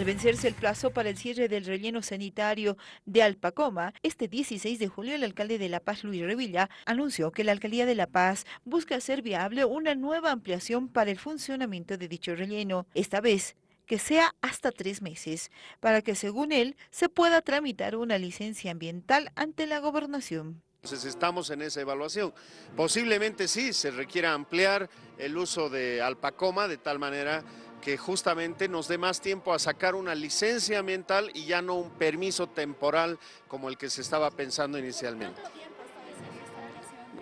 Al vencerse el plazo para el cierre del relleno sanitario de Alpacoma, este 16 de julio el alcalde de La Paz, Luis Revilla, anunció que la alcaldía de La Paz busca hacer viable una nueva ampliación para el funcionamiento de dicho relleno, esta vez que sea hasta tres meses, para que según él se pueda tramitar una licencia ambiental ante la gobernación. Entonces estamos en esa evaluación. Posiblemente sí se requiera ampliar el uso de Alpacoma de tal manera que justamente nos dé más tiempo a sacar una licencia ambiental y ya no un permiso temporal como el que se estaba pensando inicialmente.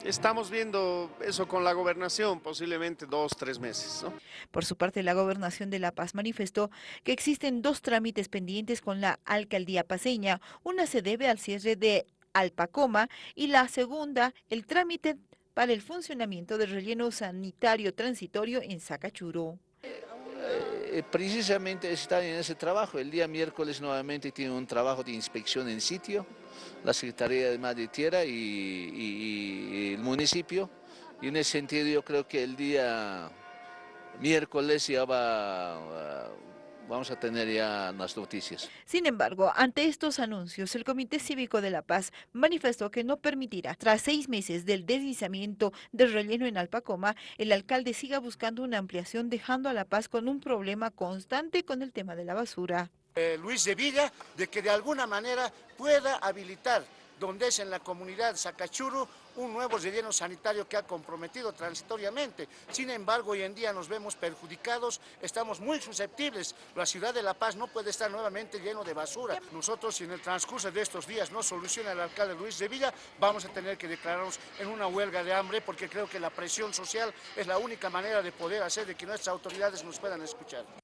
Estamos viendo eso con la gobernación, posiblemente dos, tres meses. Por su parte, la gobernación de La Paz manifestó que existen dos trámites pendientes con la alcaldía paseña. Una se debe al cierre de Alpacoma y la segunda, el trámite para el funcionamiento del relleno sanitario transitorio en Sacachuro. Eh, precisamente está en ese trabajo. El día miércoles nuevamente tiene un trabajo de inspección en sitio, la Secretaría de Madre Tierra y, el municipio. Y en ese sentido yo creo que el día miércoles ya va vamos a tener ya las noticias. Sin embargo, ante estos anuncios, el Comité Cívico de La Paz manifestó que no permitirá, tras seis meses del deslizamiento del relleno en Alpacoma, el alcalde siga buscando una ampliación dejando a La Paz con un problema constante con el tema de la basura. Eh, Luis de Villa, de que de alguna manera pueda habilitar donde es en la comunidad Sacachuru un nuevo relleno sanitario que ha comprometido transitoriamente. Sin embargo, hoy en día nos vemos perjudicados, estamos muy susceptibles. La ciudad de La Paz no puede estar nuevamente lleno de basura. Nosotros, si en el transcurso de estos días no soluciona el alcalde Luis de Villa, vamos a tener que declararnos en una huelga de hambre porque creo que la presión social es la única manera de poder hacer de que nuestras autoridades nos puedan escuchar.